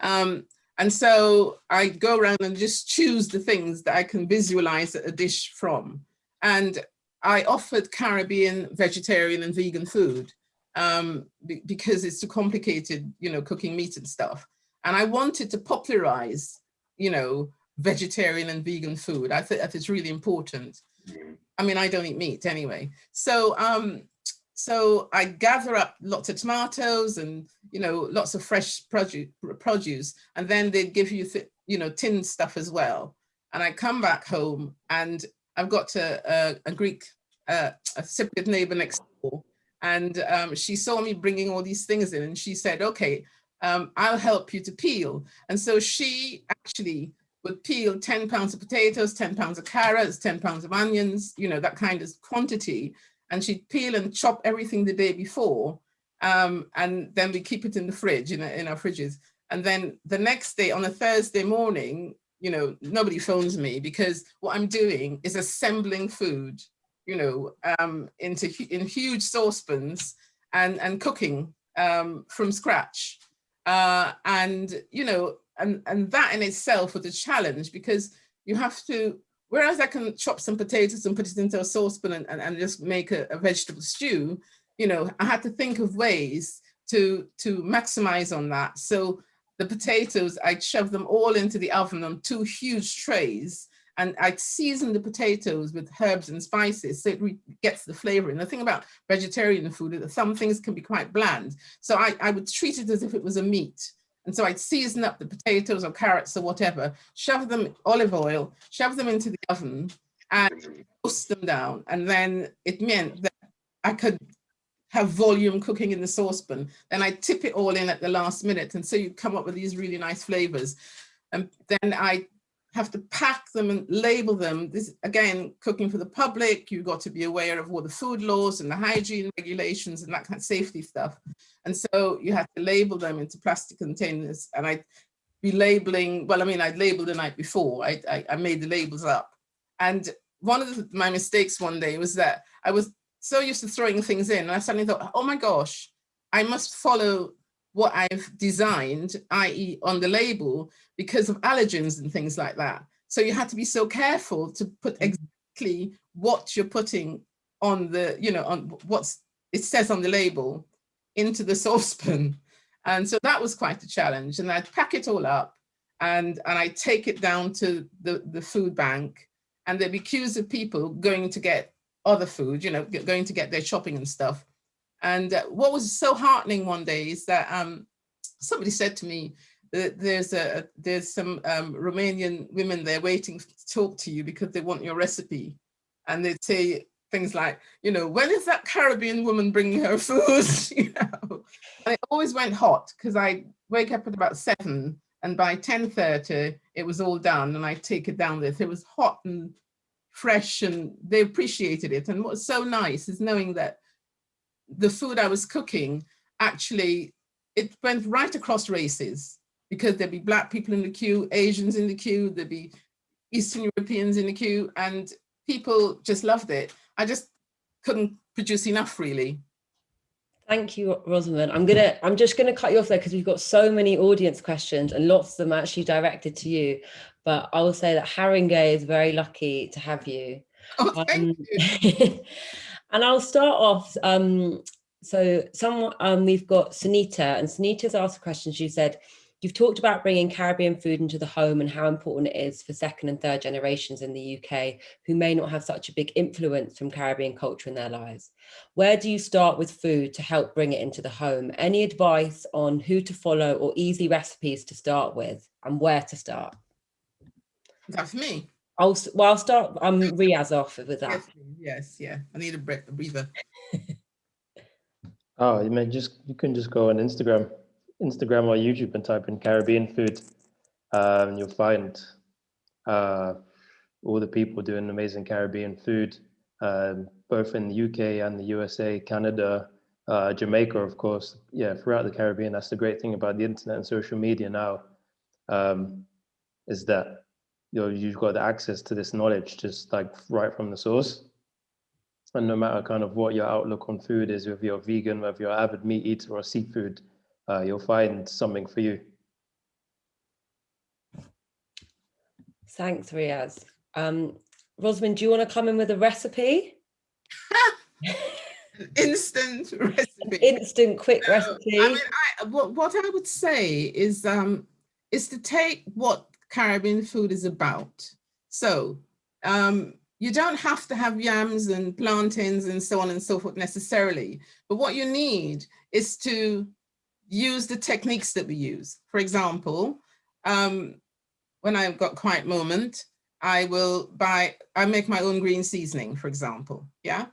Um, and so I go around and just choose the things that I can visualize a dish from. And I offered Caribbean vegetarian and vegan food um, because it's too complicated, you know, cooking meat and stuff. And I wanted to popularize, you know, vegetarian and vegan food. I think that is really important. I mean, I don't eat meat anyway. So, um, so I gather up lots of tomatoes and, you know, lots of fresh produce, produce and then they give you, you know, tin stuff as well. And I come back home and I've got a, a, a Greek, uh, a Cypriot neighbor next door. And um, she saw me bringing all these things in and she said, okay, um, I'll help you to peel. And so she actually would peel 10 pounds of potatoes, 10 pounds of carrots, 10 pounds of onions, you know, that kind of quantity. And she'd peel and chop everything the day before. Um, and then we keep it in the fridge, in, in our fridges. And then the next day on a Thursday morning, you know, nobody phones me because what I'm doing is assembling food, you know, um, into in huge saucepans and, and cooking um, from scratch. Uh, and, you know, and, and that in itself was a challenge because you have to, whereas I can chop some potatoes and put it into a saucepan and, and, and just make a, a vegetable stew, you know, I had to think of ways to, to maximize on that. So the potatoes, I'd shove them all into the oven on two huge trays and I'd season the potatoes with herbs and spices so it gets the flavor. And the thing about vegetarian food is that some things can be quite bland. So I, I would treat it as if it was a meat. And so I'd season up the potatoes or carrots or whatever, shove them olive oil, shove them into the oven and roast them down. And then it meant that I could have volume cooking in the saucepan. Then I tip it all in at the last minute. And so you come up with these really nice flavors. And then I have to pack them and label them. This again, cooking for the public, you've got to be aware of all the food laws and the hygiene regulations and that kind of safety stuff. And so you have to label them into plastic containers. And I'd be labeling, well, I mean, I'd labeled the night before, I, I, I made the labels up. And one of the, my mistakes one day was that I was so used to throwing things in and I suddenly thought, oh my gosh, I must follow what I've designed, i.e. on the label, because of allergens and things like that. So you had to be so careful to put mm-hmm. exactly what you're putting on the, you know, on what's it says on the label into the [laughs] saucepan. And so that was quite a challenge. And I'd pack it all up and, and I take it down to the, the food bank and there'd be queues of people going to get other food, you know, going to get their shopping and stuff. And uh, what was so heartening one day is that um, somebody said to me that there's a there's some um, Romanian women there waiting to talk to you because they want your recipe. And they'd say things like, you know, when is that Caribbean woman bringing her [laughs] food? [laughs] you know, and it always went hot because I wake up at about seven and by 10.30 it was all done and I take it down there. It was hot and fresh and they appreciated it. And what's so nice is knowing that the food I was cooking, actually, it went right across races because there'd be black people in the queue, Asians in the queue, there'd be Eastern Europeans in the queue, and people just loved it. I just couldn't produce enough really. Thank you, Rosamund. I'm gonna, I'm just gonna cut you off there because we've got so many audience questions and lots of them actually directed to you. But I will say that Haringey is very lucky to have you. Oh, thank um, you. [laughs] And I'll start off. Um, so some um, we've got Sunita, and Sunita's asked a question. She said, You've talked about bringing Caribbean food into the home and how important it is for second and third generations in the UK who may not have such a big influence from Caribbean culture in their lives. Where do you start with food to help bring it into the home? Any advice on who to follow or easy recipes to start with and where to start? That's me. I'll, s- well, I'll start, I'm Riaz off with that. Yes, yes, yeah. I need a breath, a breather. [laughs] Oh, you may just you can just go on Instagram, Instagram or YouTube and type in Caribbean food, um, and you'll find uh, all the people doing amazing Caribbean food, um, both in the UK and the USA, Canada, uh, Jamaica, of course. Yeah, throughout the Caribbean. That's the great thing about the internet and social media now, um, is that you know you've got the access to this knowledge just like right from the source. And no matter kind of what your outlook on food is, if you're vegan, whether you're avid meat eater or seafood, uh, you'll find something for you. Thanks, Riaz. Um, Rosamund, do you want to come in with a recipe? [laughs] Instant recipe. Instant, quick No, recipe. I mean, I, what, what I would say is, um, is to take what Caribbean food is about. So, um, you don't have to have yams and plantains and so on and so forth necessarily, but what you need is to use the techniques that we use. For example, um, when I've got quiet moment, I will buy, I make my own green seasoning, for example, yeah?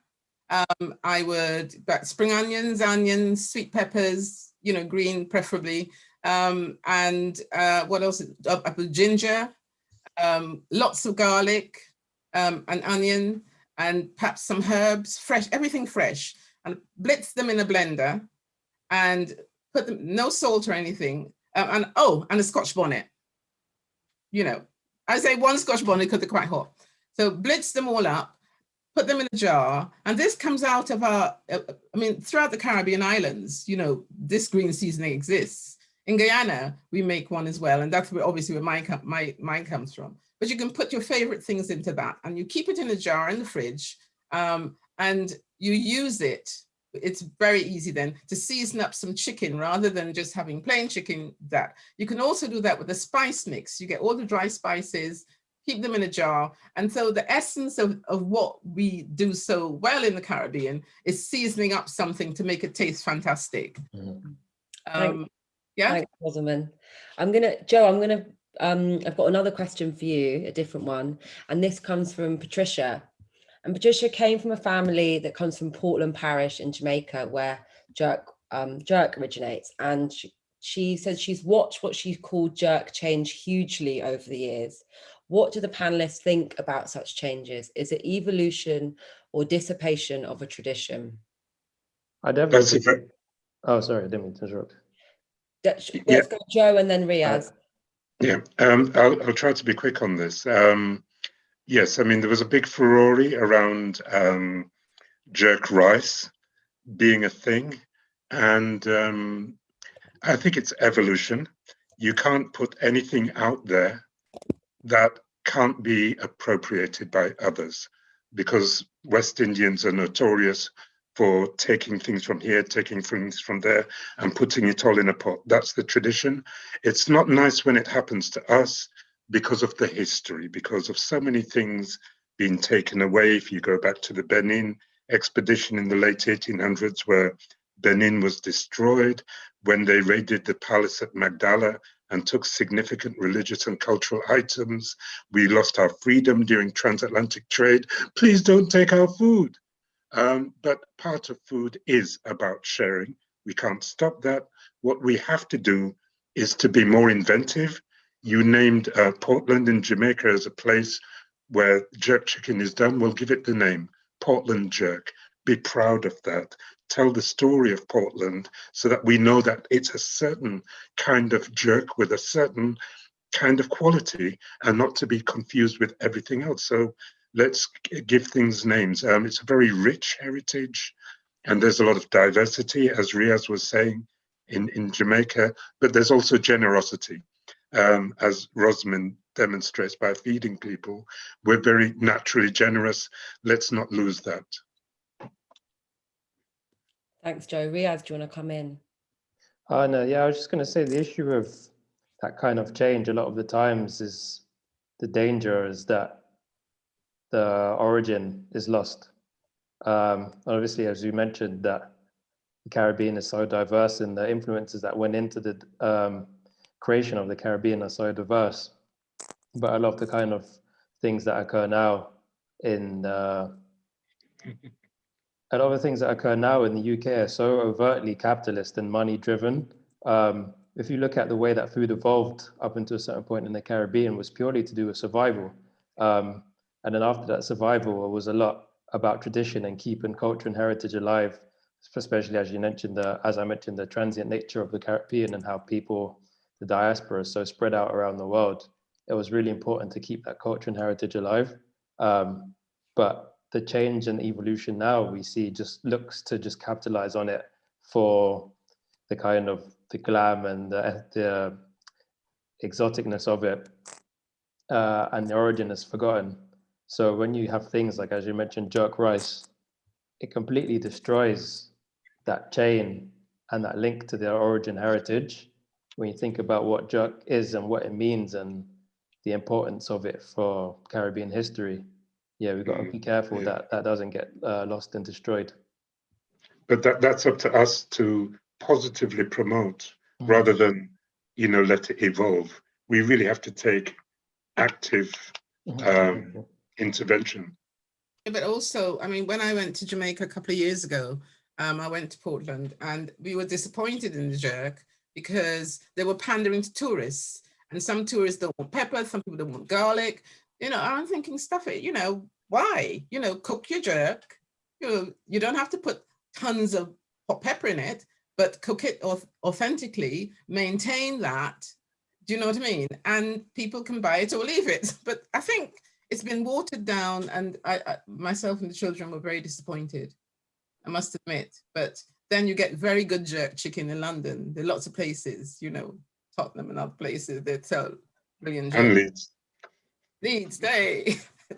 Um, I would, spring onions, onions, sweet peppers, you know, green preferably, um, and uh, what else? Apple ginger, um, lots of garlic, um, an onion, and perhaps some herbs, fresh, everything fresh, and blitz them in a blender, and put them, no salt or anything, um, and oh, and a Scotch bonnet. You know, I say one Scotch bonnet because they're quite hot. So blitz them all up, put them in a jar, and this comes out of our, uh, I mean, throughout the Caribbean islands, you know, this green seasoning exists. In Guyana, we make one as well, and that's where obviously where mine, com my, mine comes from. But you can put your favorite things into that, and you keep it in a jar in the fridge, um, and you use it. It's very easy then to season up some chicken rather than just having plain chicken. That you can also do that with a spice mix. You get all the dry spices, keep them in a jar. And so the essence of, of what we do so well in the Caribbean is seasoning up something to make it taste fantastic. Mhm. Um, yeah. Thanks, Rosamund. I'm gonna, Joe, I'm gonna, um, I've got another question for you, a different one. And this comes from Patricia. And Patricia came from a family that comes from Portland Parish in Jamaica, where jerk, um, jerk originates. And she, she says she's watched what she called jerk change hugely over the years. What do the panelists think about such changes? Is it evolution or dissipation of a tradition? I definitely. That's a Oh, sorry, I didn't mean to interrupt. Let's Yeah. go Joe and then Riaz. Yeah, um, I'll, I'll try to be quick on this. Um, yes, I mean, there was a big furore around um, jerk rice being a thing. And um, I think it's evolution. You can't put anything out there that can't be appropriated by others because West Indians are notorious for taking things from here, taking things from there, and putting it all in a pot. That's the tradition. It's not nice when it happens to us because of the history, because of so many things being taken away. If you go back to the Benin expedition in the late 1800s, where Benin was destroyed, when they raided the palace at Magdala and took significant religious and cultural items, we lost our freedom during transatlantic trade. Please don't take our food. Um, but part of food is about sharing. We can't stop that. What we have to do is to be more inventive. You named uh, Portland in Jamaica as a place where jerk chicken is done. We'll give it the name Portland Jerk. Be proud of that. Tell the story of Portland so that we know that it's a certain kind of jerk with a certain kind of quality and not to be confused with everything else. So let's give things names. Um, it's a very rich heritage, and there's a lot of diversity, as Riaz was saying, in, in Jamaica, but there's also generosity, um, as Rosamund demonstrates by feeding people. We're very naturally generous. Let's not lose that. Thanks, Joe. Riaz, do you want to come in? Uh, no, yeah, I was just going to say the issue of that kind of change a lot of the times is the danger is that the origin is lost. Um, obviously, as you mentioned, that the Caribbean is so diverse and the influences that went into the um, creation of the Caribbean are so diverse. But lot of the kind of things that occur now in uh, a lot of the things that occur now in the UK are so overtly capitalist and money driven. Um, if you look at the way that food evolved up until a certain point in the Caribbean was purely to do with survival. Um, and then after that survival was a lot about tradition and keeping culture and heritage alive, especially as you mentioned, the, as I mentioned, the transient nature of the Caribbean and how people, the diaspora is so spread out around the world. It was really important to keep that culture and heritage alive. Um, but the change and evolution now we see just looks to just capitalize on it for the kind of the glam and the, the exoticness of it uh, and the origin is forgotten so when you have things like as you mentioned jerk rice it completely destroys that chain and that link to their origin heritage when you think about what jerk is and what it means and the importance of it for caribbean history yeah, we've got to be mm, careful yeah. that that doesn't get uh, lost and destroyed. But that that's up to us to positively promote mm. rather than you know let it evolve. We really have to take active mm-hmm. um, intervention. But also, I mean, when I went to Jamaica a couple of years ago, um, I went to Portland and we were disappointed in the jerk because they were pandering to tourists. And some tourists don't want pepper, some people don't want garlic, you know, I'm thinking stuff it, you know, why? You know, cook your jerk. You know, you don't have to put tons of hot pepper in it, but cook it authentically, maintain that. Do you know what I mean? And people can buy it or leave it. [laughs] But I think it's been watered down and I, I myself and the children were very disappointed, I must admit. But then you get very good jerk chicken in London. There are lots of places, you know, Tottenham and other places that sell brilliant jerk. And Leeds needs day. [laughs]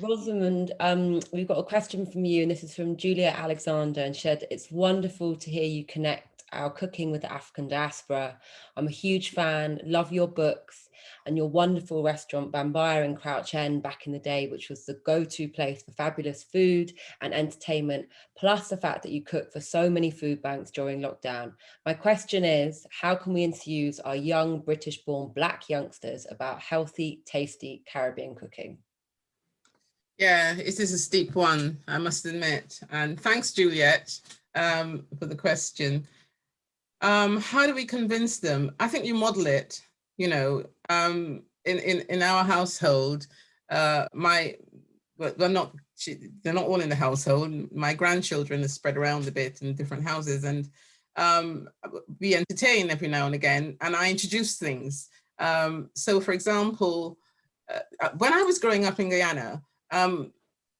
Rosamund, um, we've got a question from you, and this is from Julia Alexander, and she said, it's wonderful to hear you connect our cooking with the African diaspora. I'm a huge fan, love your books and your wonderful restaurant Bambaya in Crouch End back in the day, which was the go-to place for fabulous food and entertainment, plus the fact that you cook for so many food banks during lockdown. My question is, how can we enthuse our young British-born Black youngsters about healthy, tasty Caribbean cooking? Yeah, it is a steep one, I must admit. And thanks, Juliet, um, for the question. Um, how do we convince them? I think you model it, you know, um, in, in, in our household, uh, my, well, they're not, they're not all in the household. My grandchildren are spread around a bit in different houses and um, we entertain every now and again and I introduce things. Um, so for example, uh, uh when I was growing up in Guyana, um,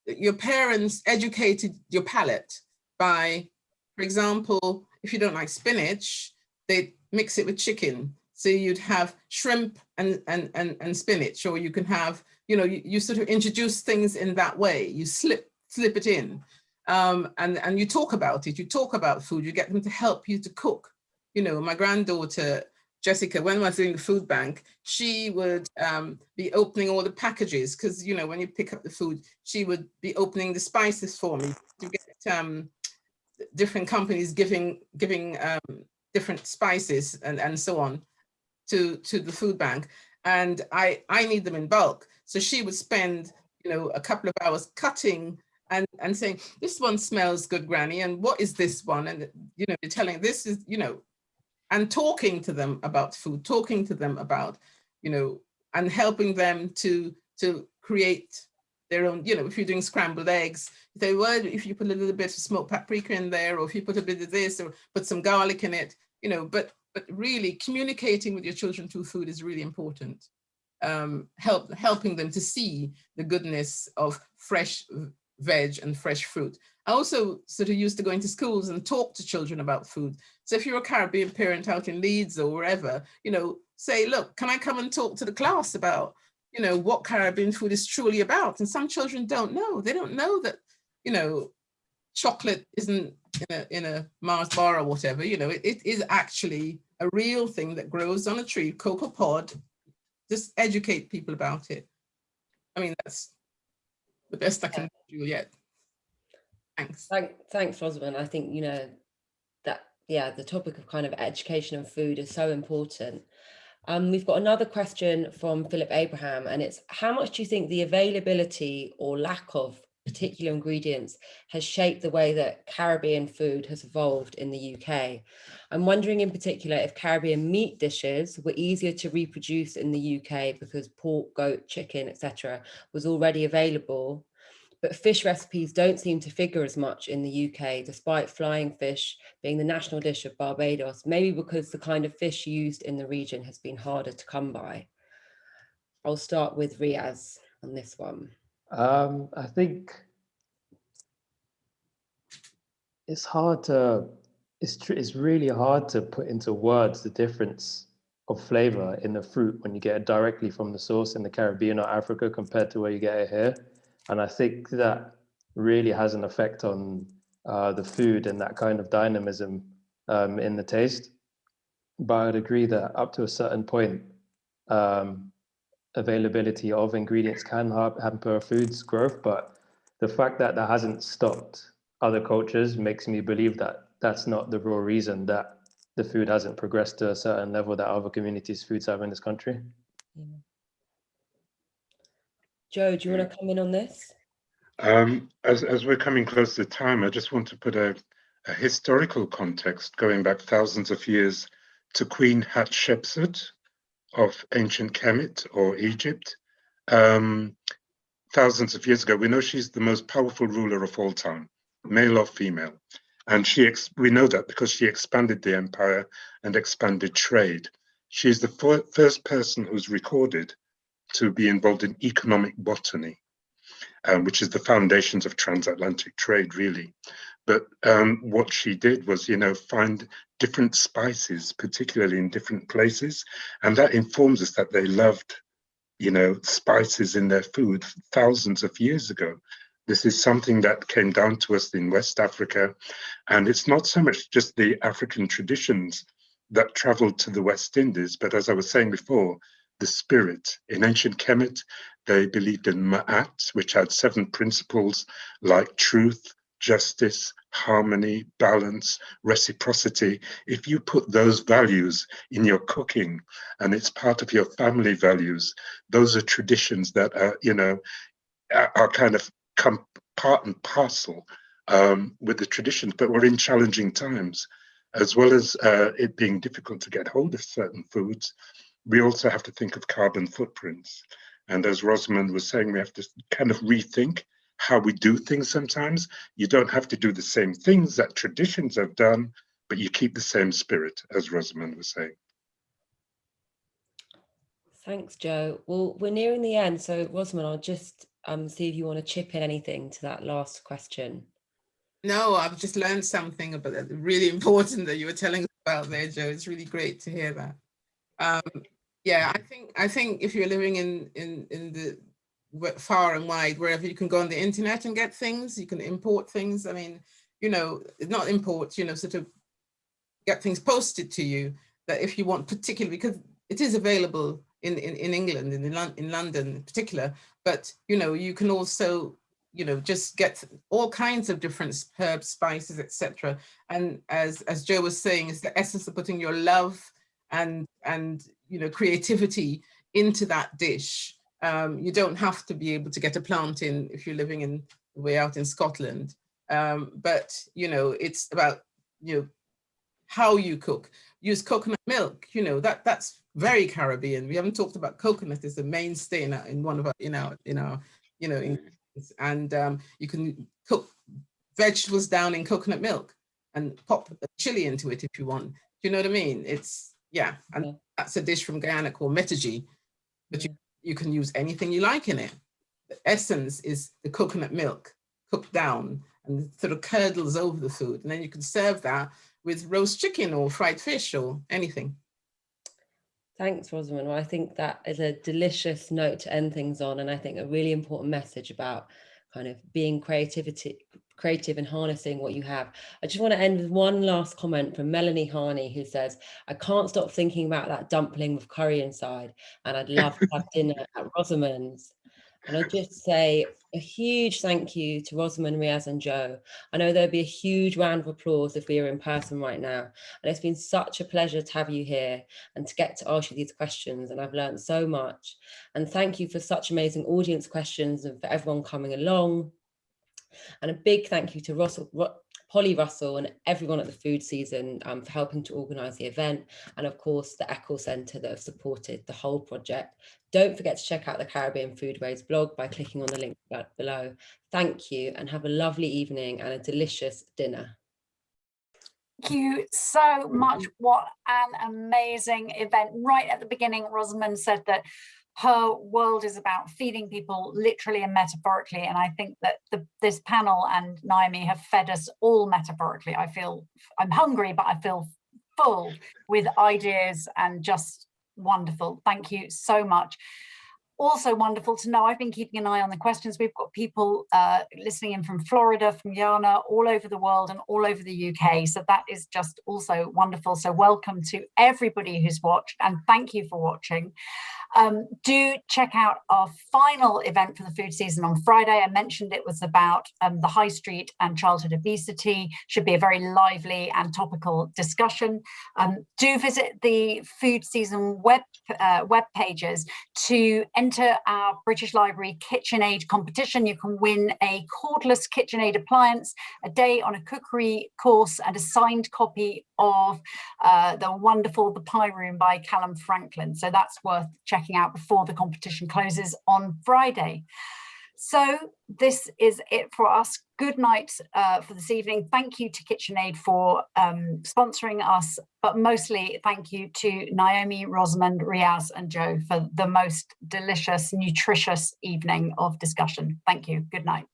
your parents educated your palate by, for example, if you don't like spinach, they mix it with chicken. So you'd have shrimp and, and, and, and spinach, or you can have, you know, you, you sort of introduce things in that way. You slip, slip it in um, and, and you talk about it. You talk about food, you get them to help you to cook. You know, my granddaughter, Jessica, when I was doing the food bank, she would um, be opening all the packages because, you know, when you pick up the food, she would be opening the spices for me to get um, different companies giving giving um, different spices and, and so on to, to the food bank. And I, I need them in bulk. So she would spend, you know, a couple of hours cutting and, and saying, this one smells good, Granny, and what is this one? And, you know, you're telling this is, you know, and talking to them about food, talking to them about, you know, and helping them to, to create their own, you know, if you're doing scrambled eggs, they would, if you put a little bit of smoked paprika in there, or if you put a bit of this, or put some garlic in it, you know, but, but really communicating with your children through food is really important. Um, help, helping them to see the goodness of fresh veg and fresh fruit. I also sort of used to go into schools and talk to children about food. So if you're a Caribbean parent out in Leeds or wherever, you know, say, look, can I come and talk to the class about you know, what Caribbean food is truly about. And some children don't know. They don't know that, you know, chocolate isn't in a, in a Mars bar or whatever, you know, it, it is actually a real thing that grows on a tree, cocoa pod, just educate people about it. I mean, that's the best I can do yet. Thanks. Thank, thanks, Rosamund. I think, you know, that, yeah, the topic of kind of education and food is so important. Um, we've got another question from Philip Abraham, and it's how much do you think the availability or lack of particular ingredients has shaped the way that Caribbean food has evolved in the UK. I'm wondering in particular if Caribbean meat dishes were easier to reproduce in the UK because pork, goat, chicken, etc. was already available. But fish recipes don't seem to figure as much in the UK, despite flying fish being the national dish of Barbados, maybe because the kind of fish used in the region has been harder to come by. I'll start with Riaz on this one. Um, I think it's hard to, it's, it's really hard to put into words the difference of flavor in the fruit when you get it directly from the source in the Caribbean or Africa compared to where you get it here. And I think that really has an effect on uh, the food and that kind of dynamism um, in the taste. But I'd agree that up to a certain point, um, availability of ingredients can hamper food's growth, but the fact that that hasn't stopped other cultures makes me believe that that's not the real reason that the food hasn't progressed to a certain level that other communities' foods have in this country. Yeah. Joe, do you want to come in on this? Um, as, as we're coming close to time, I just want to put a, a historical context going back thousands of years to Queen Hatshepsut, of ancient Kemet or Egypt. Um, thousands of years ago, we know she's the most powerful ruler of all time, male or female. And she we know that because she expanded the empire and expanded trade. She's the first person who's recorded to be involved in economic botany, um, which is the foundations of transatlantic trade, really. But um, what she did was, you know, find different spices, particularly in different places. And that informs us that they loved, you know, spices in their food thousands of years ago. This is something that came down to us in West Africa. And it's not so much just the African traditions that traveled to the West Indies, but as I was saying before, the spirit. In ancient Kemet, they believed in Ma'at, which had seven principles like truth, justice, harmony, balance, reciprocity, if you put those values in your cooking and it's part of your family values, those are traditions that are, you know, are kind of come part and parcel um, with the traditions, but we're in challenging times. As well as uh, it being difficult to get hold of certain foods, we also have to think of carbon footprints. And as Rosamund was saying, we have to kind of rethink how we do things sometimes. You don't have to do the same things that traditions have done, but you keep the same spirit, as Rosamund was saying. Thanks, Joe. Well, we're nearing the end. So Rosamund, I'll just um, see if you want to chip in anything to that last question. No, I've just learned something about that really important that you were telling us about there, Joe. It's really great to hear that. Um, yeah, I think I think if you're living in in in the far and wide, wherever you can go on the internet and get things, you can import things. I mean, you know, not import, you know, sort of get things posted to you that if you want particularly, because it is available in, in, in England, in, in London in particular, but, you know, you can also, you know, just get all kinds of different herbs, spices, etc. And as, as Joe was saying, it's the essence of putting your love and, and, you know, creativity into that dish um, you don't have to be able to get a plantain if you're living in way out in Scotland. Um, but, you know, it's about, you know, how you cook. Use coconut milk, you know, that that's very Caribbean. We haven't talked about coconut as a mainstay in, our, in one of our, in our, in our, you know, in, and um, you can cook vegetables down in coconut milk and pop a chili into it if you want. Do you know what I mean? It's, yeah, and that's a dish from Guyana called metaji, but you you can use anything you like in it. The essence is the coconut milk cooked down and sort of curdles over the food. And then you can serve that with roast chicken or fried fish or anything. Thanks, Rosamund. Well, I think that is a delicious note to end things on. And I think a really important message about kind of being creativity, creative and harnessing what you have. I just want to end with one last comment from Melanie Harney, who says, I can't stop thinking about that dumpling with curry inside, and I'd love to have [laughs] dinner at Rosamund's. And I just say a huge thank you to Rosamund, Riaz and Joe. I know there'd be a huge round of applause if we were in person right now. And it's been such a pleasure to have you here and to get to ask you these questions. And I've learned so much. And thank you for such amazing audience questions and for everyone coming along. And a big thank you to Russell, Polly Russell and everyone at the food season um, for helping to organise the event and of course the Eccles Centre that have supported the whole project. Don't forget to check out the Caribbean Foodways blog by clicking on the link below. Thank you and have a lovely evening and a delicious dinner. Thank you so much. What an amazing event. Right at the beginning, Rosamund said that her world is about feeding people literally and metaphorically. And I think that the, this panel and Naomi have fed us all metaphorically. I feel I'm hungry, but I feel full with ideas and just wonderful. Thank you so much also wonderful to know. I've been keeping an eye on the questions. We've got people uh, listening in from Florida, from Guyana, all over the world and all over the UK. So that is just also wonderful. So welcome to everybody who's watched and thank you for watching. Um, do check out our final event for the food season on Friday. I mentioned it was about um, the high street and childhood obesity. Should be a very lively and topical discussion. Um, do visit the food season web uh, web pages to enter our British Library KitchenAid competition. You can win a cordless KitchenAid appliance, a day on a cookery course and a signed copy of uh, the wonderful The Pie Room by Calum Franklin. So that's worth checking out before the competition closes on Friday. So this is it for us. Good night uh, for this evening. Thank you to KitchenAid for um, sponsoring us, but mostly thank you to Naomi, Rosamund, Riaz and Joe for the most delicious, nutritious evening of discussion. Thank you. Good night.